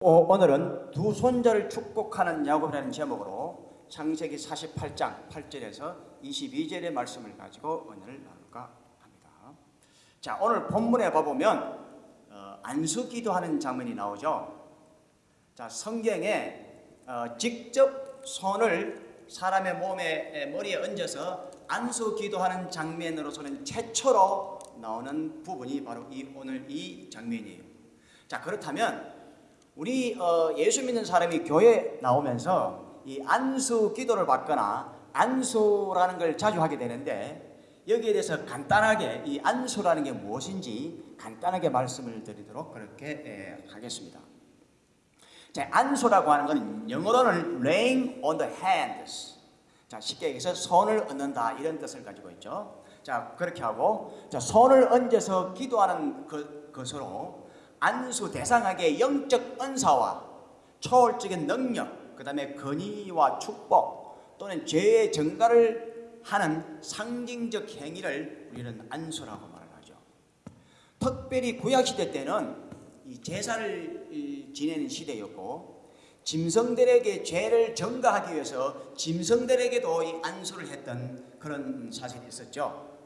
어, 오늘은 두 손자를 축복하는 야곱이라는 제목으로 창세기 48장 8절에서 22절의 말씀을 가지고 오늘 나눌까 합니다. 자, 오늘 본문에 봐보면 어, 안수 기도하는 장면이 나오죠. 자, 성경에 어, 직접 손을 사람의 몸에 머리에 얹어서 안수 기도하는 장면으로서는 최초로 나오는 부분이 바로 이 오늘 이 장면이에요. 자, 그렇다면 우리 어, 예수 믿는 사람이 교회 나오면서 이 안수 기도를 받거나 안수라는 걸 자주 하게 되는데 여기에 대해서 간단하게 이 안수라는 게 무엇인지 간단하게 말씀을 드리도록 그렇게 에, 하겠습니다. 자, 안수라고 하는 것은 영어로는 laying on the hands. 자, 쉽게 얘기해서 손을 얹는다 이런 뜻을 가지고 있죠. 자, 그렇게 하고 자, 손을 얹어서 기도하는 그, 것으로 안수 대상에게 영적 은사와 초월적인 능력, 그 다음에 건의와 축복 또는 죄의 증가를 하는 상징적 행위를 우리는 안수라고 말을 하죠. 특별히 구약시대 때는 이 제사를 지내는 시대였고 짐승들에게 죄를 증가하기 위해서 짐승들에게도 이 안수를 했던 그런 사실이 있었죠.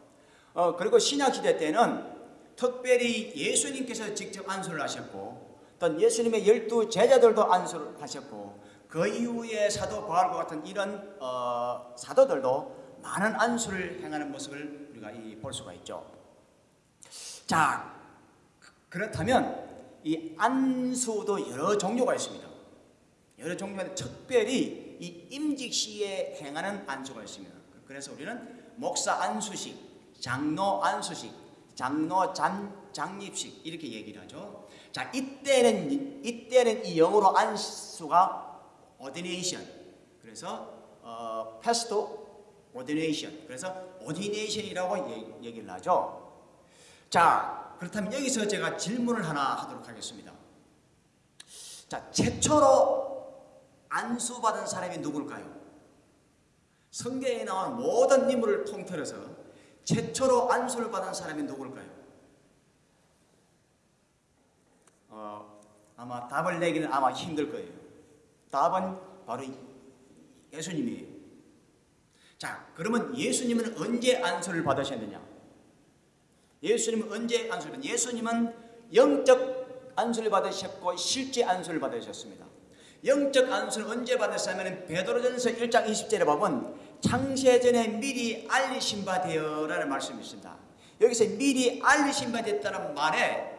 어, 그리고 신약시대 때는 특별히 예수님께서 직접 안수를 하셨고 또 예수님의 열두 제자들도 안수를 하셨고 그 이후에 사도 바울과 같은 이런 어, 사도들도 많은 안수를 행하는 모습을 우리가 볼 수가 있죠. 자, 그렇다면 이 안수도 여러 종류가 있습니다. 여러 종류가 특별히 이 임직 시에 행하는 안수가 있습니다. 그래서 우리는 목사 안수식, 장로 안수식, 장로 장, 장립식 이렇게 얘기를 하죠. 자, 이때는 이때는 이 영어로 안수가 ordination. 그래서 어, pastor ordination. 그래서 ordination이라고 얘기를 하죠. 자, 그렇다면 여기서 제가 질문을 하나 하도록 하겠습니다. 자, 최초로 안수받은 사람이 누굴까요? 성경에 나온 모든 인물을 통틀어서 최초로 안수를 받은 사람이 누굴까요? 어, 아마 답을 내기는 아마 힘들 거예요. 답은 바로 예수님이에요. 자, 그러면 예수님은 언제 안수를 받으셨느냐? 예수님은 언제 안수를 받 예수님은 영적 안수를 받으셨고 실제 안수를 받으셨습니다. 영적 안수를 언제 받았냐면 베드로전서 1장 20절에 보면 창세전에 미리 알리신 바 되어라는 말씀이 있습니다. 여기서 미리 알리신 바 됐다는 말에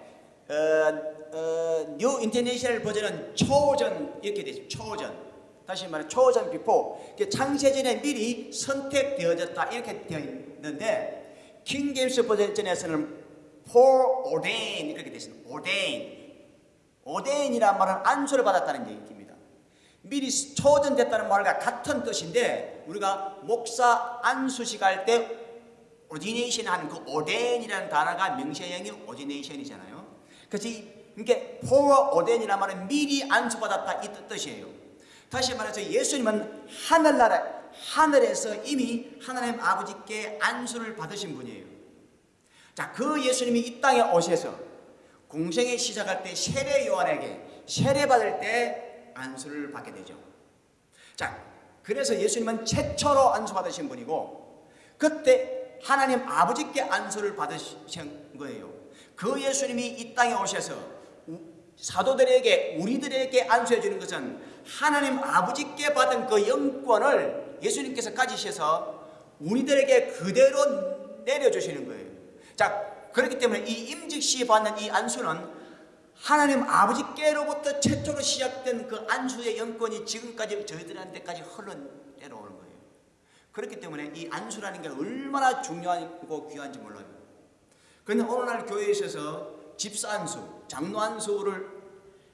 New International Version은 chosen 이렇게 되죠. chosen. 다시 말해 chosen before. 창세전에 미리 선택되어졌다 이렇게 되어 있는데 King James Version에서는 foreordained 이렇게 되어 있습니다. ordain. ordain이란 말은 안수를 받았다는 얘기입니다. 미리 초전됐다는 말과 같은 뜻인데 우리가 목사 안수식 할때 ordination 하는 그 ordain이라는 단어가 명시형이 ordination이잖아요. 그래서 이게 foreordain이라는 말은 미리 안수받았다 이 뜻이에요. 다시 말해서 예수님은 하늘나라 하늘에서 이미 하나님 아버지께 안수를 받으신 분이에요. 자, 그 예수님이 이 땅에 오셔서 공생에 시작할 때 세례 요한에게 세례 받을 때 안수를 받게 되죠. 자, 그래서 예수님은 최초로 안수 받으신 분이고 그때 하나님 아버지께 안수를 받으신 거예요. 그 예수님이 이 땅에 오셔서 사도들에게 우리들에게 안수해 주는 것은 하나님 아버지께 받은 그 영권을 예수님께서 가지셔서 우리들에게 그대로 내려주시는 거예요. 자, 그렇기 때문에 이 임직시 받는 이 안수는 하나님 아버지께로부터 최초로 시작된 그 안수의 영권이 지금까지 저희들한테까지 흘러내려오는 거예요. 그렇기 때문에 이 안수라는 게 얼마나 중요하고 귀한지 몰라요. 그런데 오늘날 교회에 있어서 집사 안수, 장로 안수를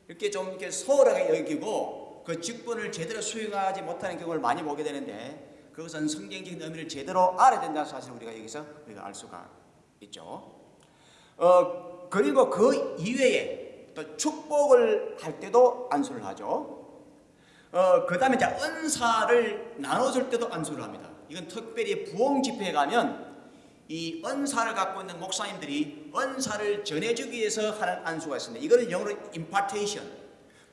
이렇게 좀 이렇게 소홀하게 여기고 그 직분을 제대로 수행하지 못하는 경우를 많이 보게 되는데 그것은 성경적인 의미를 제대로 알아야 된다는 사실을 우리가 여기서 우리가 알 수가 있죠. 어, 그리고 그 이외에 또 축복을 할 때도 안수를 하죠. 어, 그 다음에 이제 은사를 나눠줄 때도 안수를 합니다. 이건 특별히 부흥 집회에 가면 이 은사를 갖고 있는 목사님들이 은사를 전해주기 위해서 하는 안수가 있습니다. 이거는 영어로 impartation.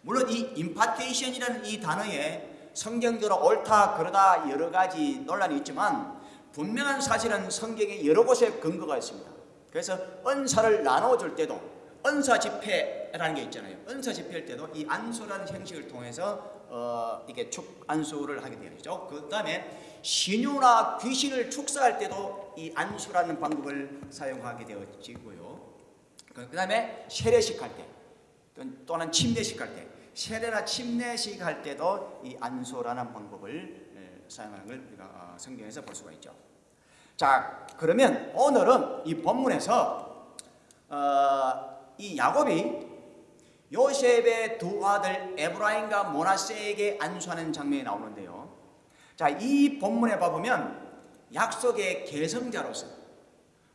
물론 이 임파테이션이라는 이 단어에 성경적으로 옳다 그러다 여러 가지 논란이 있지만 분명한 사실은 성경에 여러 곳에 근거가 있습니다. 그래서 은사를 나눠줄 때도 은사 집회라는 게 있잖아요. 은사 집회할 때도 이 안수라는 형식을 통해서 어, 이게 축 안수를 하게 되죠. 그 다음에 신유나 귀신을 축사할 때도 이 안수라는 방법을 사용하게 되어지고요. 그 다음에 세례식 할 때, 또는 침례식 할 때, 세례나 침례식 할 때도 이 안수라는 방법을 예, 사용하는 걸 우리가 어, 성경에서 볼 수가 있죠. 자, 그러면 오늘은 이 본문에서 어, 이 야곱이 요셉의 두 아들 에브라임과 모나세에게 안수하는 장면이 나오는데요. 자, 이 본문에 봐보면 약속의 계승자로서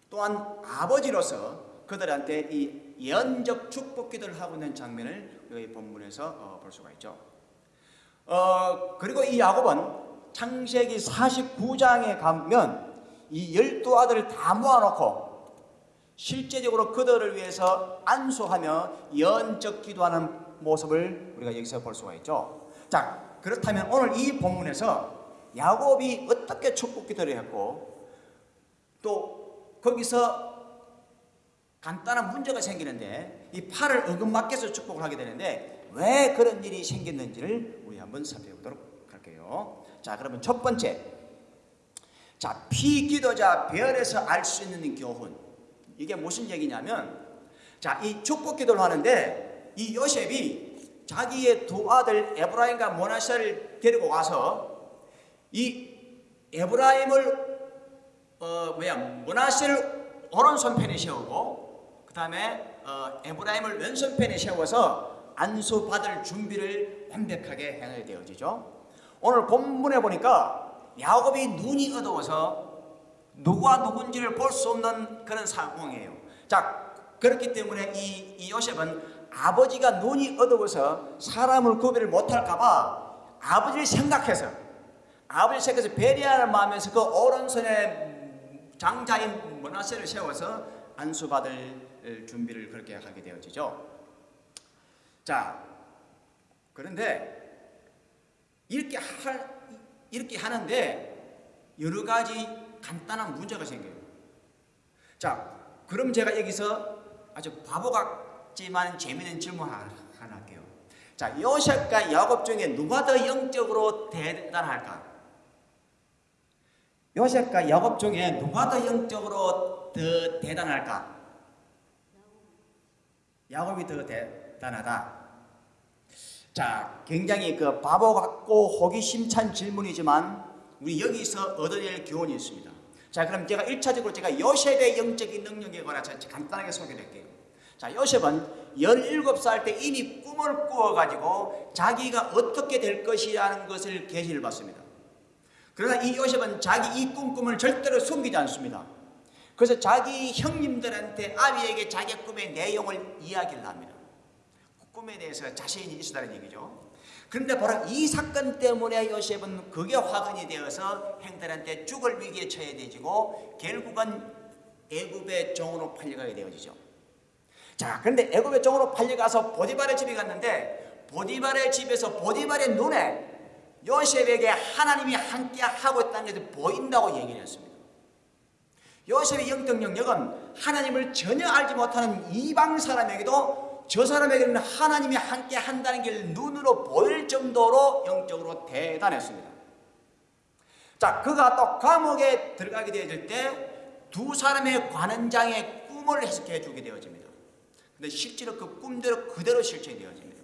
또한 아버지로서 그들한테 이 예언적 축복 기도를 하고 있는 장면을 이 본문에서 어, 볼 수가 있죠. 어, 그리고 이 야곱은 창세기 49장에 가면 이 열두 아들을 다 모아놓고 실제적으로 그들을 위해서 안수하며 예언적 기도하는 모습을 우리가 여기서 볼 수가 있죠. 자, 그렇다면 오늘 이 본문에서 야곱이 어떻게 축복 기도를 했고 또 거기서 간단한 문제가 생기는데 이 팔을 어긋맞게서 축복을 하게 되는데 왜 그런 일이 생겼는지를 우리 한번 살펴보도록 할게요. 자, 그러면 첫 번째. 자, 피기도자 별에서 알 수 있는 교훈. 이게 무슨 얘기냐면 자, 이 축복 기도를 하는데 이 요셉이 자기의 두 아들 에브라임과 모나세를 데리고 와서 이 에브라임을 어 뭐야 모나세를 오른손편에 세우고 그 다음에 어, 에브라임을 왼손편에 세워서 안수 받을 준비를 완벽하게 행하게 되어지죠. 오늘 본문에 보니까 야곱이 눈이 어두워서 누가 누군지를 볼 수 없는 그런 상황이에요. 자, 그렇기 때문에 이, 이 요셉은 아버지가 눈이 어두워서 사람을 구별을 못할까봐 아버지를 생각해서 아버지를 생각해서 배려하는 마음에서 그 오른손에 장자인 모나세를 세워서 안수받을 준비를 그렇게 하게 되어지죠. 자, 그런데 이렇게 할 이렇게 하는데 여러 가지 간단한 문제가 생겨요. 자, 그럼 제가 여기서 아주 바보 같지만 재미있는 질문 하나 할게요. 자, 요셉과 야곱 중에 누가 더 영적으로 대단할까? 요셉과 야곱 중에 누가 더 영적으로 더 대단할까? 야곱이 더 대단하다. 자, 굉장히 그 바보 같고 호기심 찬 질문이지만 우리 여기서 얻어낼 교훈이 있습니다. 자, 그럼 제가 1차적으로 제가 요셉의 영적인 능력에 관해서 간단하게 소개할게요. 자, 요셉은 17살 때 이미 꿈을 꾸어가지고 자기가 어떻게 될 것이라는 것을 계시를 받습니다. 그러나 이 요셉은 자기 이 꿈꿈을 절대로 숨기지 않습니다. 그래서 자기 형님들한테 아비에게 자기 꿈의 내용을 이야기를 합니다. 꿈에 대해서 자신이 있었다는 얘기죠. 그런데 바로 이 사건 때문에 요셉은 그게 화근이 되어서 행들한테 죽을 위기에 처해 되지고 결국은 애굽의 종으로 팔려가게 되어지죠. 자, 그런데 애굽의 종으로 팔려가서 보디발의 집에 갔는데 보디발의 집에서 보디발의 눈에 요셉에게 하나님이 함께 하고 있다는 것이 보인다고 얘기를 했습니다. 요셉의 영적 영역은 하나님을 전혀 알지 못하는 이방 사람에게도 저 사람에게는 하나님이 함께 한다는 게 눈으로 보일 정도로 영적으로 대단했습니다. 자, 그가 또 감옥에 들어가게 되어질 때 두 사람의 관원장의 꿈을 해석해 주게 되어집니다. 근데 실제로 그 꿈대로 그대로 실천이 되어집니다.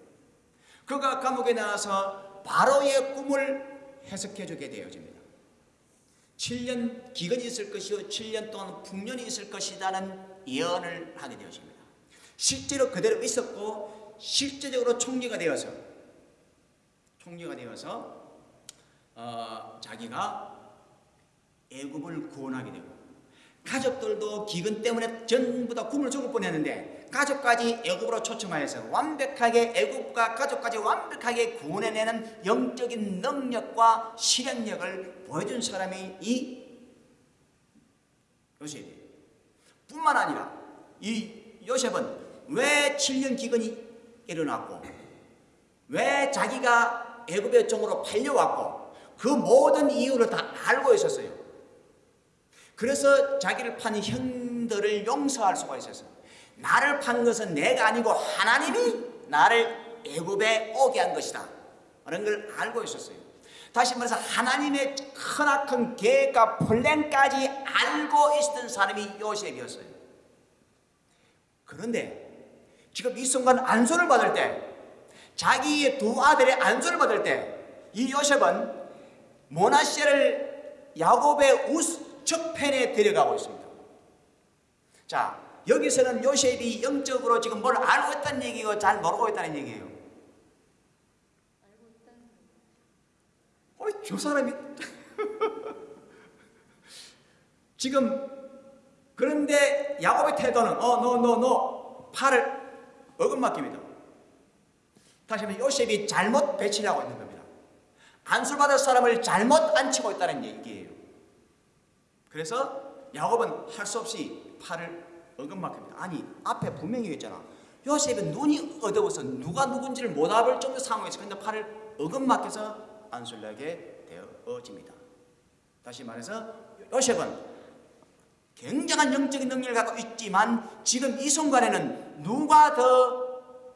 그가 감옥에 나와서 바로의 꿈을 해석해 주게 되어집니다. 7년 기근이 있을 것이요 7년 동안 풍년이 있을 것이라는 예언을 하게 되어집니다. 실제로 그대로 있었고 실제적으로 총리가 되어서 총리가 되어서 어, 자기가 애굽을 구원하게 되고 가족들도 기근 때문에 전부 다 굶을 죽을 뻔했는데 가족까지 애굽으로 초청하여서 완벽하게 애굽과 가족까지 완벽하게 구원해내는 영적인 능력과 실행력을 보여준 사람이 이 요셉이에요. 뿐만 아니라 이 요셉은 왜 7년 기근이 일어났고 자기가 애굽의 종으로 팔려왔고 그 모든 이유를 다 알고 있었어요. 그래서 자기를 판 형들을 용서할 수가 있었어요. 나를 판 것은 내가 아니고 하나님이 나를 애굽에 오게 한 것이다. 라는 걸 알고 있었어요. 다시 말해서 하나님의 크나큰 계획과 플랜까지 알고 있었던 사람이 요셉이었어요. 그런데 지금 이 순간 안수를 받을 때 자기의 두 아들의 안수를 받을 때 이 요셉은 모나시를 야곱의 우측 편에 데려가고 있습니다. 자, 여기서는 요셉이 영적으로 지금 뭘 알고 있다는 얘기고 잘 모르고 있다는 얘기예요. 어이, 저 사람이 지금 그런데 야곱의 태도는 어, 너, 너, 너 팔을 어긋맡깁니다. 다시 한번 요셉이 잘못 배치를 하고 있는 겁니다. 안술받을 사람을 잘못 앉히고 있다는 얘기예요. 그래서 야곱은 할 수 없이 팔을 어긋맞습니다. 아니 앞에 분명히 있잖아. 요셉은 눈이 어두워서 누가 누군지를 못 알아볼 정도 상황에서 근데 팔을 어긋맞게서 안술나게 되어집니다. 다시 말해서 요셉은 굉장한 영적인 능력을 갖고 있지만 지금 이 순간에는 누가 더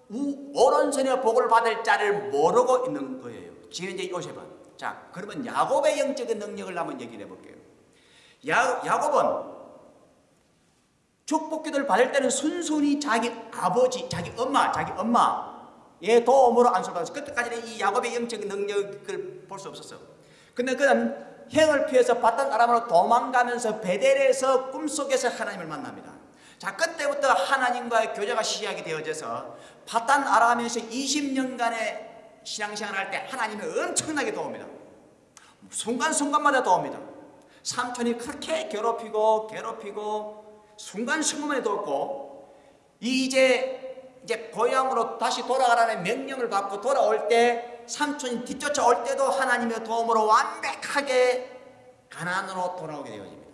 우, 오른손의 복을 받을 자를 모르고 있는 거예요. 지금 이제 요셉은. 자, 그러면 야곱의 영적인 능력을 한번 얘기해 볼게요. 야, 야곱은 축복기도를 받을 때는 순순히 자기 아버지, 자기 엄마, 자기 엄마의 도움으로 안수받았어. 그때까지는 이 야곱의 영적인 능력을 볼 수 없었어. 근데 그는 행을 피해서 바단 아람으로 도망가면서 베델에서 꿈속에서 하나님을 만납니다. 자, 그때부터 하나님과의 교제가 시작이 되어져서 바단 아람에서 20년간의 신앙생활 할때 하나님이 엄청나게 도웁니다. 순간순간마다 도웁니다. 삼촌이 그렇게 괴롭히고 괴롭히고 순간순간에 돕고 이제 이제 고향으로 다시 돌아가라는 명령을 받고 돌아올 때 삼촌이 뒤쫓아올 때도 하나님의 도움으로 완벽하게 가난으로 돌아오게 되어집니다.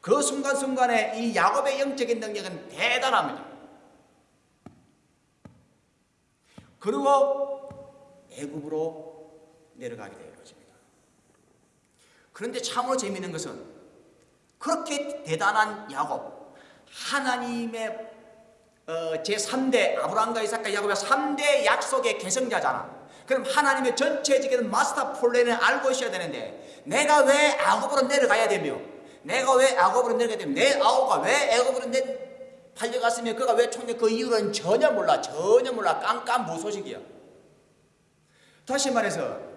그 순간순간에 이 야곱의 영적인 능력은 대단합니다. 그리고 애굽으로 내려가게 되는 것입니다. 그런데 참으로 재미있는 것은 그렇게 대단한 야곱, 하나님의 어, 제3대 아브라함과 이삭과 야곱의 3대 약속의 계승자잖아. 그럼 하나님의 전체적인 마스터 플랜을 알고 있어야 되는데 내가 왜 애굽으로 내려가야 되며 내가 왜 애굽으로 내려가야 되며 내 아우가 왜 애굽으로 내 팔려갔으며 그가 왜 총리 그 이유는 전혀 몰라 전혀 몰라 깜깜 무소식이야. 다시 말해서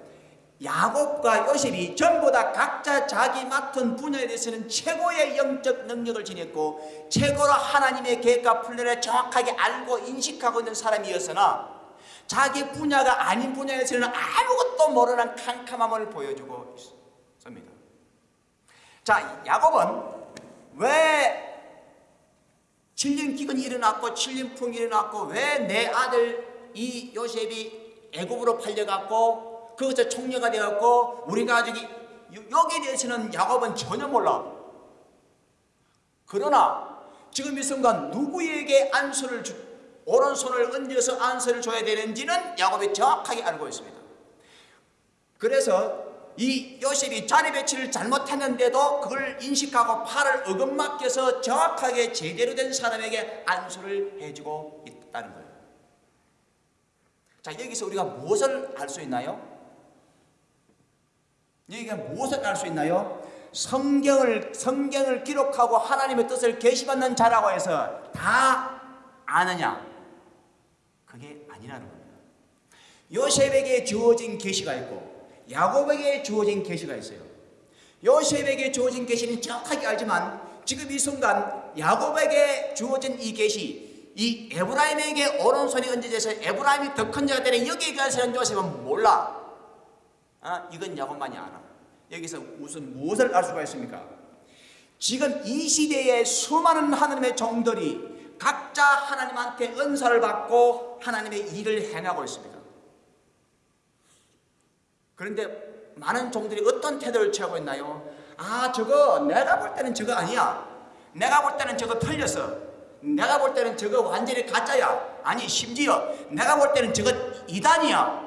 야곱과 요셉이 전부 다 각자 자기 맡은 분야에 대해서는 최고의 영적 능력을 지녔고 최고로 하나님의 계획과 플랜을 정확하게 알고 인식하고 있는 사람이었으나 자기 분야가 아닌 분야에서는 아무것도 모르는 캄캄함을 보여주고 있습니다. 자, 야곱은 왜 7년 기근이 일어났고 7년 풍이 일어났고 왜 내 아들 이 요셉이 애굽으로 팔려갔고 그것에 총리가 되었고 우리 가족이 여기에 대해서는 야곱은 전혀 몰라. 그러나 지금 이 순간 누구에게 안수를 주, 오른손을 얹어서 안수를 줘야 되는지는 야곱이 정확하게 알고 있습니다. 그래서 이 요셉이 자리 배치를 잘못했는데도 그걸 인식하고 팔을 어긋맞게서 정확하게 제대로 된 사람에게 안수를 해주고 있다는 거예요. 자, 여기서 우리가 무엇을 알 수 있나요? 여기가 무엇을 알 수 있나요? 성경을 성경을 기록하고 하나님의 뜻을 계시받는 자라고 해서 다 아느냐? 아니라는 겁니다. 요셉에게 주어진 계시가 있고 야곱에게 주어진 계시가 있어요. 요셉에게 주어진 계시는 정확하게 알지만 지금 이 순간 야곱에게 주어진 이 계시 이 에브라임에게 오른손이 얹어져서 에브라임이 더 큰 자가 되는 여기에 관해서는 요셉은 몰라. 아, 이건 야곱만이 알아. 여기서 무슨 무엇을 알 수가 있습니까? 지금 이 시대에 수많은 하나님의 종들이 각자 하나님한테 은사를 받고 하나님의 일을 행하고 있습니다. 그런데 많은 종들이 어떤 태도를 취하고 있나요? 아, 저거 내가 볼 때는 저거 아니야. 내가 볼 때는 저거 틀렸어. 내가 볼 때는 저거 완전히 가짜야. 아니, 심지어 내가 볼 때는 저거 이단이야.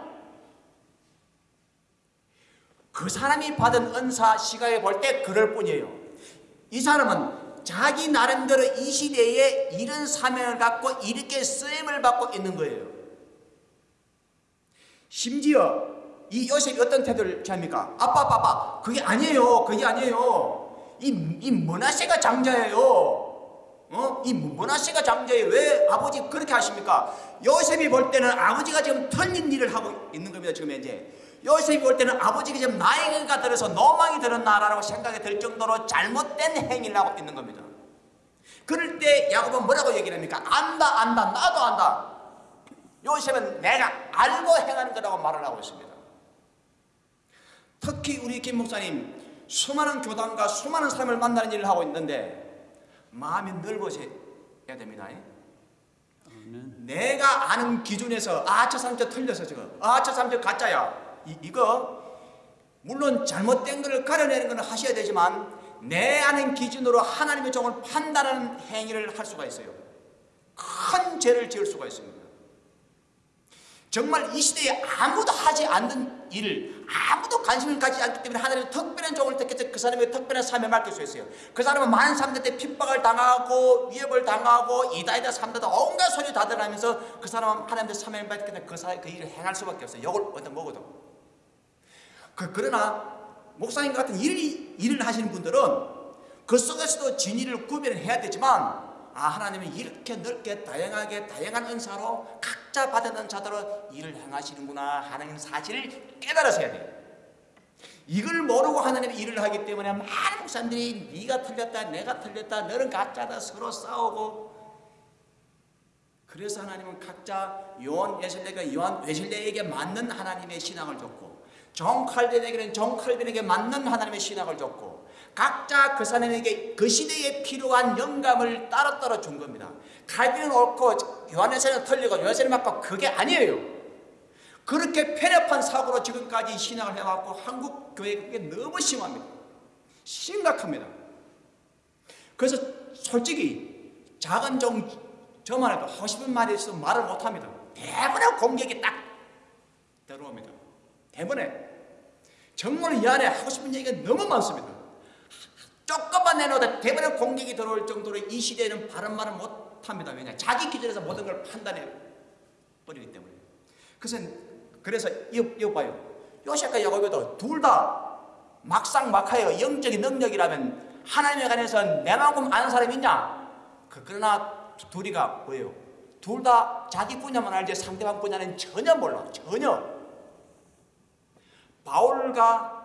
그 사람이 받은 은사 시각에 볼 때 그럴 뿐이에요. 이 사람은 자기 나름대로 이 시대에 이런 사명을 갖고 이렇게 쓰임을 받고 있는 거예요. 심지어 이 요셉이 어떤 태도를 취합니까? 아빠, 아빠, 아빠, 그게 아니에요. 그게 아니에요. 이, 이 머나세가 장자예요. 어? 이 머나세가 장자예요. 왜 아버지 그렇게 하십니까? 요셉이 볼 때는 아버지가 지금 틀린 일을 하고 있는 겁니다. 지금 현재. 요셉이 볼 때는 아버지가 지금 나이가 들어서 노망이 들었나라고 생각이 들 정도로 잘못된 행위를 하고 있는 겁니다. 그럴 때 야곱은 뭐라고 얘기를 합니까? 안다, 안다, 나도 안다. 요셉은 내가 알고 행하는 거라고 말을 하고 있습니다. 특히 우리 김 목사님 수많은 교단과 수많은 사람을 만나는 일을 하고 있는데 마음이 넓어져야 됩니다. 내가 아는 기준에서 아 저 사람 저 틀려서 아저 사람 저 가짜야 이, 이거 물론 잘못된 것을 가려내는 것은 하셔야 되지만 내 아는 기준으로 하나님의 종을 판단하는 행위를 할 수가 있어요. 큰 죄를 지을 수가 있습니다. 정말 이 시대에 아무도 하지 않는 일을 아무도 관심을 가지지 않기 때문에 하나님의 특별한 종을 택해서 그 사람의 특별한 삶을 맡길 수 있어요. 그 사람은 많은 사람들한테 핍박을 당하고 위협을 당하고 이다이다 삼다다 온갖 소리 다 들으면서 그 사람은 하나님의 삶을 맡기 때문에 그, 사람, 그 일을 행할 수밖에 없어요. 욕을 어떤 먹어도. 그, 그러나 목사님 같은 일, 일을 하시는 분들은 그 속에서도 진리를 구별해야 되지만 아 하나님은 이렇게 넓게 다양하게 다양한 은사로 각자 받은 은사대로 일을 행하시는구나 하는 사실을 깨달으셔야 돼요. 이걸 모르고 하나님 일을 하기 때문에 많은 목사님들이 네가 틀렸다 내가 틀렸다 너는 가짜다 서로 싸우고 그래서 하나님은 각자 요한 웨슬레가 요한 웨슬레에게 맞는 하나님의 신앙을 줬고 정 칼빈에게는 정 칼빈에게 맞는 하나님의 신앙을 줬고 각자 그 사람에게 그 시대에 필요한 영감을 따로따로 준 겁니다. 칼빈은 옳고 요한에서는 틀리고 요한에서는 맞고 그게 아니에요. 그렇게 편협한 사고로 지금까지 신앙을 해왔고 한국 교회 그게 너무 심합니다. 심각합니다. 그래서 솔직히 작은 종 저만 해도 하고 싶은 말이 있어도 말을 못합니다. 대부분 공격이 딱 들어옵니다. 대부분에 정말 이 안에 하고 싶은 얘기가 너무 많습니다. 조금만 내놓다 대부분 공격이 들어올 정도로 이 시대에는 바른 말을 못합니다. 왜냐? 자기 기준에서 모든 걸 판단해 버리기 때문에. 그래서 그래서 이거 봐요. 요셉과 야곱도 둘 다 막상 막하여 영적인 능력이라면 하나님에 관해서 내만큼 아는 사람이 있냐? 그, 그러나 둘이가 뭐예요? 둘 다 자기 분야만 알지 상대방 분야는 전혀 몰라. 전혀. 바울과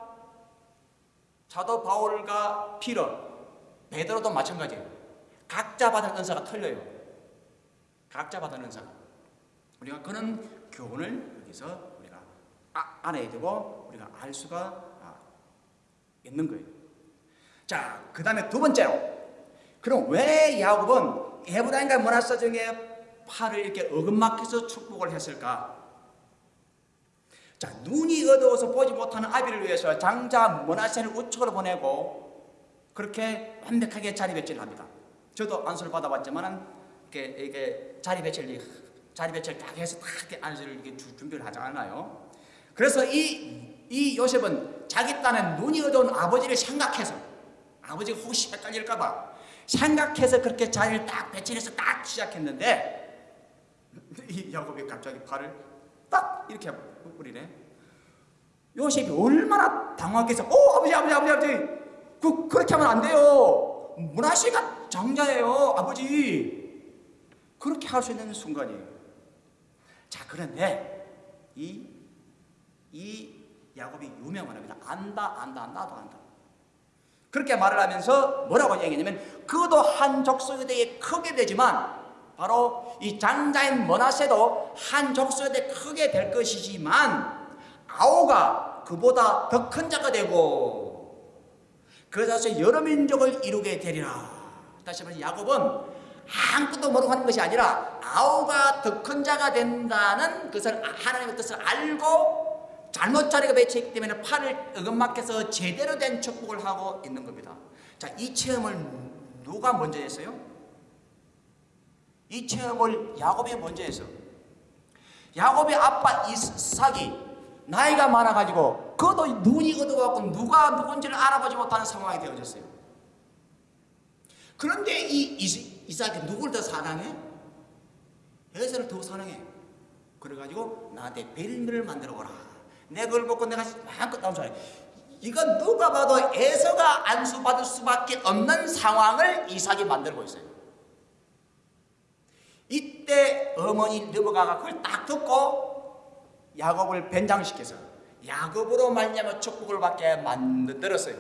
사도 바울과 피러, 베드로도 마찬가지예요. 각자 받은 은사가 틀려요. 각자 받은 은사가. 우리가 그런 교훈을 여기서 우리가 아, 알아야 되고 우리가 알 수가 아, 있는 거예요. 자, 그 다음에 두 번째로 그럼 왜 야곱은 에브라임과 문하사 중에 팔을 이렇게 어긋막혀서 축복을 했을까? 자, 눈이 어두워서 보지 못하는 아비를 위해서 장자 모나세를 우측으로 보내고 그렇게 완벽하게 자리 배치를 합니다. 저도 안수를 받아봤지만은 이게, 이게 자리 배치를 자리 배치를 딱 해서 딱 안수를 이렇게 준비를 하지 않아요. 그래서 이, 이 요셉은 자기 딴에 눈이 어두운 아버지를 생각해서 아버지가 혹시 헷갈릴까봐 생각해서 그렇게 자리를 딱 배치해서 딱 시작했는데 이 야곱이 갑자기 팔을 딱 이렇게 뿌리네. 요셉이 얼마나 당황했어. 오, 아버지, 아버지, 아버지, 아버지. 그, 그렇게 하면 안 돼요. 문화씨가 장자예요, 아버지. 그렇게 할 수 있는 순간이에요. 자, 그런데 이, 이 야곱이 유명한 합니다. 안다, 안다, 나도 안다. 그렇게 말을 하면서 뭐라고 얘기냐면 그도 한 족속에 크게 되지만 바로 이 장자인 머나세도 한 족속에 크게 될 것이지만 아오가 그보다 더 큰 자가 되고 그래서 여러 민족을 이루게 되리라. 다시 말해 야곱은 아무것도 모르고 하는 것이 아니라 아오가 더 큰 자가 된다는 것을 하나님의 뜻을 알고 잘못 자리가 배치했기 때문에 팔을 어긋막혀서 제대로 된 축복을 하고 있는 겁니다. 자, 이 체험을 누가 먼저 했어요? 이 체험을 야곱이 먼저 해서 야곱의 아빠 이삭이 나이가 많아가지고 그것도 눈이 어두워갖고 누가 누군지를 알아보지 못하는 상황이 되어졌어요. 그런데 이 이삭이 누굴 더 사랑해? 에서를 더 사랑해. 그래가지고 나한테 벨미를 만들어 오라. 내 그걸 먹고 내가 마음껏 나온 줄 알아. 이건 누가 봐도 에서가 안수받을 수밖에 없는 상황을 이삭이 만들고 있어요. 이때 어머니 르브가가 그걸 딱 듣고 야곱을 변장시켜서 야곱으로 말미암아 축복을 받게 만들었어요.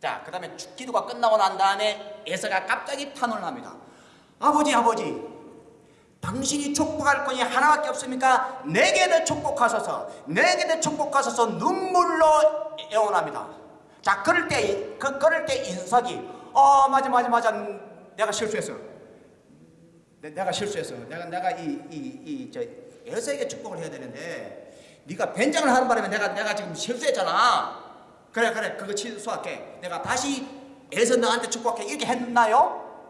자, 그 다음에 기도가 끝나고 난 다음에 에서가 갑자기 탄원을 합니다. 아버지, 아버지, 당신이 축복할 건이 하나밖에 없습니까? 내게도 축복하소서, 내게도 축복하소서 눈물로 애원합니다. 자, 그럴 때, 그, 그럴 때 인석이, 어, 맞아, 맞아, 맞아, 내가 실수했어. 내, 내가 실수했어. 내가, 내가 이, 이, 이, 저, 에서에게 축복을 해야 되는데, 네가 변장을 하는 바람에 내가, 내가 지금 실수했잖아. 그래, 그래, 그거 취소할게. 내가 다시 에서 너한테 축복해. 이렇게 했나요?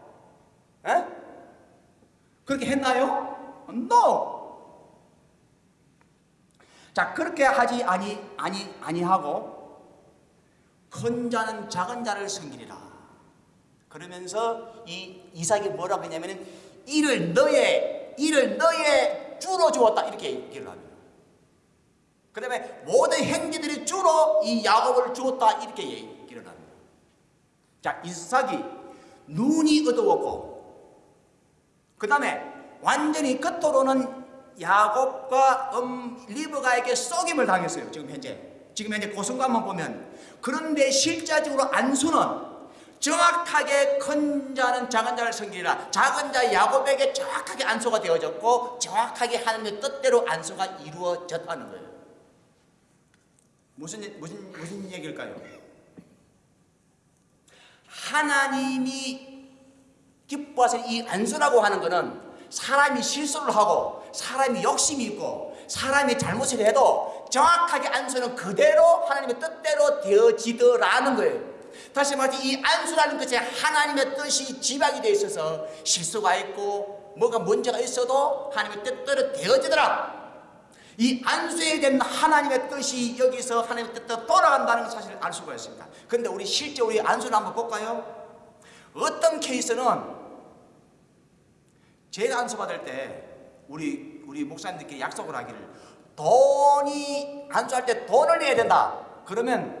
에? 그렇게 했나요? No. 자 그렇게 하지 아니 아니 아니하고 큰 자는 작은 자를 섬기리라. 그러면서 이 이삭이 뭐라고 했냐면은 이를 너의 이를 너의 주로 주었다 이렇게 얘기를 합니다. 그 다음에 모든 행위들이 주로 이 야곱을 주었다 이렇게 얘기를 합니다. 자 이삭이 눈이 어두웠고 그 다음에 완전히 끝으로는 야곱과 음, 리브가에게 썩임을 당했어요. 지금 현재. 지금 현재 고순관만 보면. 그런데 실제적으로 안수는 정확하게 큰 자는 작은 자를 섬기리라. 작은 자 야곱에게 정확하게 안수가 되어졌고 정확하게 하나님의 뜻대로 안수가 이루어졌다는 거예요. 무슨 무슨 무슨 얘기일까요? 하나님이 기뻐하서 이 안수라고 하는 것은 사람이 실수를 하고 사람이 욕심이 있고 사람이 잘못을 해도 정확하게 안수는 그대로 하나님의 뜻대로 되어지더라는 거예요. 다시 말해서 이 안수라는 것에 하나님의 뜻이 지방이 되어 있어서 실수가 있고 뭐가 문제가 있어도 하나님의 뜻대로 되어지더라. 이 안수에 대한 하나님의 뜻이 여기서 하나님의 뜻대로 돌아간다는 사실을 알 수가 있습니다. 그런데 우리 실제 우리 안수를 한번 볼까요? 어떤 케이스는 제가 안수 받을 때 우리 우리 목사님들께 약속을 하기를 돈이 안수할 때 돈을 내야 된다. 그러면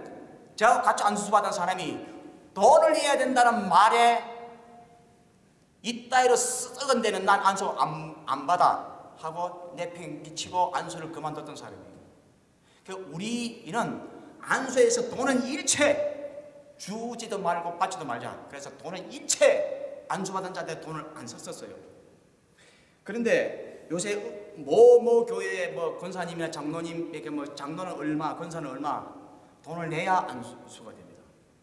제가 같이 안수 받은 사람이 돈을 내야 된다는 말에 이따위로 썩은 데는 난 안수 안, 안 받아 하고 내팽기치고 안수를 그만뒀던 사람이에요. 그 우리는 안수에서 돈은 일체 주지도 말고 받지도 말자. 그래서 돈은 일체 안수받은 자한테 돈을 안 썼었어요. 그런데 요새 뭐뭐 교회 뭐 권사님이나 장로님에게 뭐 장로는 얼마, 권사는 얼마 돈을 내야 안수가 됩니다.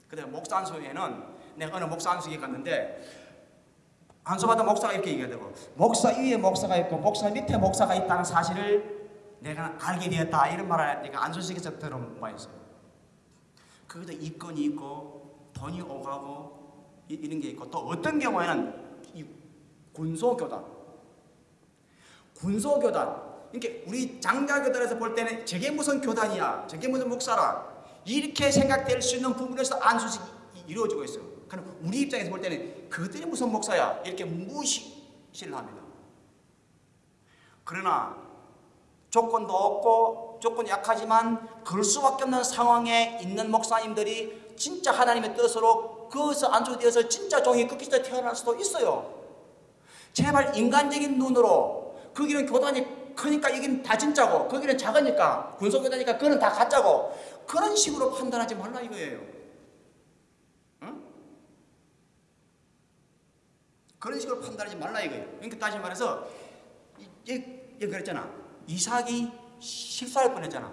근데 목사 안수에는 내가 어느 목사 안수에 갔는데 안수받은 목사가 이렇게 얘기하더라고. 목사 위에 목사가 있고 목사 밑에 목사가 있다는 사실을 내가 알게 되었다 이런 말을 내가 안수식에서 들은 바 있어요. 거기도 이권이 있고 돈이 오가고 이- 이런 게 있고 또 어떤 경우에는 이 군소교단 군소교단 이렇게 우리 장자교단에서 볼 때는 저게 무슨 교단이야 저게 무슨 목사라 이렇게 생각될 수 있는 부분에서 안수식이 이루어지고 있어요. 그럼 우리 입장에서 볼 때는 그들이 무슨 목사야? 이렇게 무시를 합니다. 그러나 조건도 없고 조건이 약하지만 그럴 수밖에 없는 상황에 있는 목사님들이 진짜 하나님의 뜻으로 그것을 안수되어서 진짜 종이 끝까지 태어날 수도 있어요. 제발 인간적인 눈으로 거기는 교단이 크니까 이긴 다 진짜고 거기는 작으니까 군소교단이니까 그거는 다 가짜고 그런 식으로 판단하지 말라 이거예요. 응? 그런 식으로 판단하지 말라 이거예요. 그러니까 다시 말해서 이 그랬잖아. 이삭이 실수할 뻔했잖아.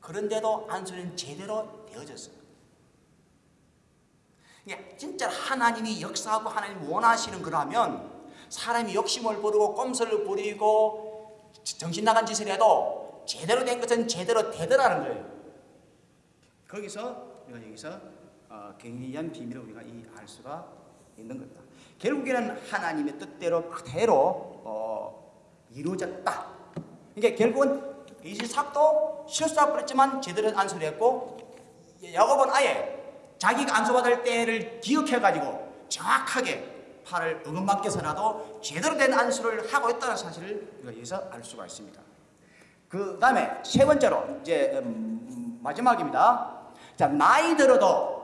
그런데도 안수는 제대로 되어졌어요. 그러니까 진짜 하나님이 역사하고 하나님 원하시는 거라면 사람이 욕심을 부리고 꼼수를 부리고 정신 나간 짓을 해도 제대로 된 것은 제대로 되더라는 거예요. 거기서 우리가 여기서 어, 경리한 비밀을 우리가 이 알 수가 있는 겁니다. 결국에는 하나님의 뜻대로 그대로 어, 이루어졌다. 그러니까 결국은 이삭도 실수할 뻔했지만 제대로 된 안수를 했고 야곱은 아예 자기가 안수받을 때를 기억해가지고 정확하게 팔을 어긋맞게서라도 제대로 된 안수를 하고 있다는 사실을 우리가 여기서 알 수가 있습니다. 그 다음에 세 번째로 이제 음, 마지막입니다. 자 나이 들어도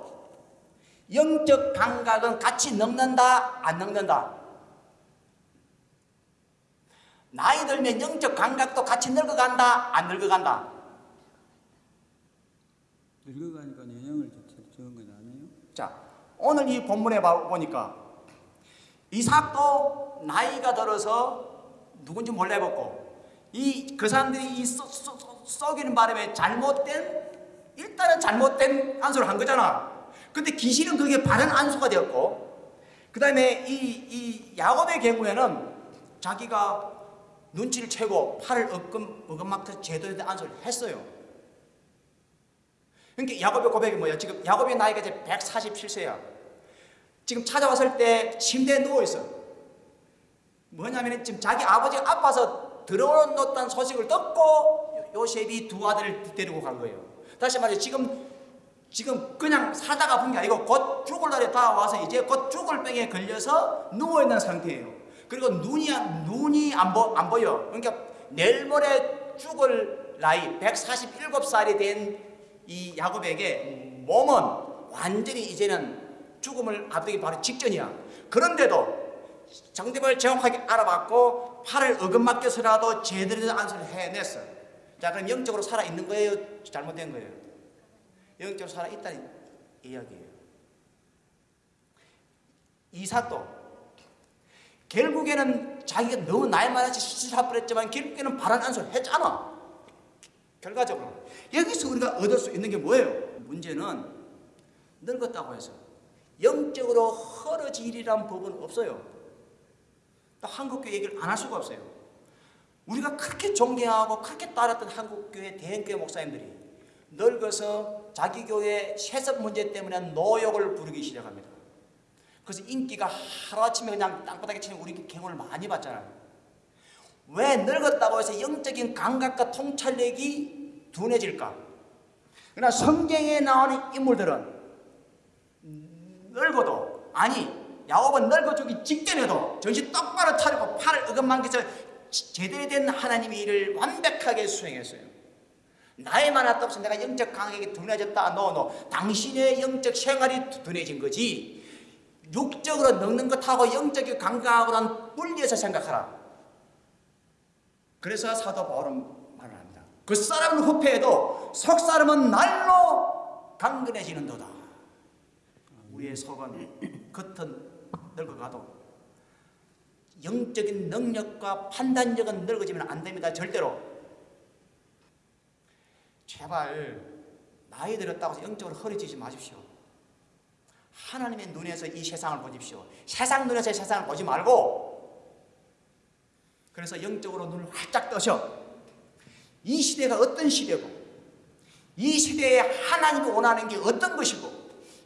영적 감각은 같이 늙는다 안 늙는다. 나이 들면 영적 감각도 같이 늙어간다 안 늙어간다. 늙어가니까 영향을 적- 적은 건 아니에요? 자 오늘 이 본문에 봐- 보니까 이삭도 나이가 들어서 누군지 몰라봤고 이 그 사람들이 이 썩- 썩- 썩- 썩이는 바람에 잘못된 일단은 잘못된 안수를 한 거잖아. 근데 귀신은 그게 바른 안수가 되었고 그 다음에 이, 이 야곱의 경우에는 자기가 눈치를 채고 팔을 엇금, 어금막혀서 제대로 된 안수를 했어요. 그러니까 야곱의 고백이 뭐야? 지금 야곱의 나이가 이제 147세야. 지금 찾아왔을 때 침대에 누워있어. 뭐냐면 지금 자기 아버지가 아파서 들어놓았다는 소식을 듣고 요셉이 두 아들을 데리고 간 거예요. 다시 말해 지금 지금 그냥 살다가 본 게 아니고 곧 죽을 날이 다와서 이제 곧 죽을 병에 걸려서 누워 있는 상태예요. 그리고 눈이 안- 눈이 안, 보, 안 보여. 그러니까 내일 모레 죽을 나이 147살이 된 이 야곱에게 몸은 완전히 이제는 죽음을 앞두기 바로 직전이야. 그런데도 정답을 정확하게 알아봤고 팔을 어긋맞게서라도 제대로 된 안수를 해냈어. 자 그럼 영적으로 살아 있는 거예요? 잘못된 거예요? 영적으로 살아 있다는 이야기예요. 이삭도 결국에는 자기가 너무 나이 많아서 실수할 뻔했지만 결국에는 바른 안수를 했잖아. 결과적으로 여기서 우리가 얻을 수 있는 게 뭐예요? 문제는 늙었다고 해서 영적으로 허러지리란 법은 없어요. 또 한국교회 얘기를 안 할 수가 없어요. 우리가 그렇게 존경하고 그렇게 따랐던 한국교회 대형교회 목사님들이 늙어서 자기 교회 세습 문제 때문에 노역을 부르기 시작합니다. 그래서 인기가 하루아침에 그냥 땅바닥에 치는 우리 경우를 많이 봤잖아요. 왜 늙었다고 해서 영적인 감각과 통찰력이 둔해질까? 그러나 성경에 나오는 인물들은 늙어도 아니 야곱은 늙어주기 직전에도 정신 똑바로 차리고 팔을 어긋만겨서 제대로 된 하나님의 일을 완벽하게 수행했어요. 나이 많았다 없어 내가 영적 감각이 둔해졌다 노노 당신의 영적 생활이 둔해진 거지 육적으로 늙는 것하고 영적인 감각하고는 분리해서 생각하라. 그래서 사도 바울은 말을 합니다. 그 사람은 후패해도 속 사람은 날로 강건해지는 도다. 우리의 속은 겉은 늙어가도 영적인 능력과 판단력은 늙어지면 안 됩니다. 절대로. 제발 나이 들었다고 해서 영적으로 허리지지 마십시오. 하나님의 눈에서 이 세상을 보십시오. 세상 눈에서 이 세상을 보지 말고 그래서 영적으로 눈을 활짝 떠셔. 이 시대가 어떤 시대고 이 시대에 하나님이 원하는 게 어떤 것이고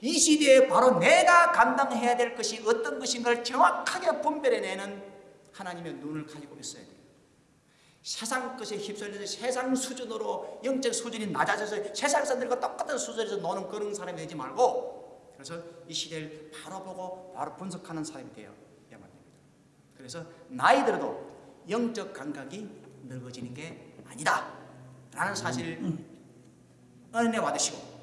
이 시대에 바로 내가 감당해야 될 것이 어떤 것인가를 정확하게 분별해내는 하나님의 눈을 가지고 있어야 돼요. 세상 것에 휩쓸려서 세상 수준으로 영적 수준이 낮아져서 세상에서 늙어 똑같은 수준에서 노는 그런 사람이 되지 말고 그래서 이 시대를 바로 보고 바로 분석하는 사람이 되어야만 됩니다. 그래서 나이 들어도 영적 감각이 늙어지는 게 아니다 라는 사실을 은혜 받으시고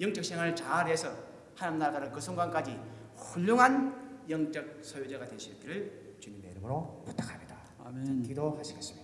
영적 생활을 잘해서 하나님 나라를 그 순간까지 훌륭한 영적 소유자가 되시기를 주님의 이름으로 부탁합니다. 아멘. 기도하시겠습니다.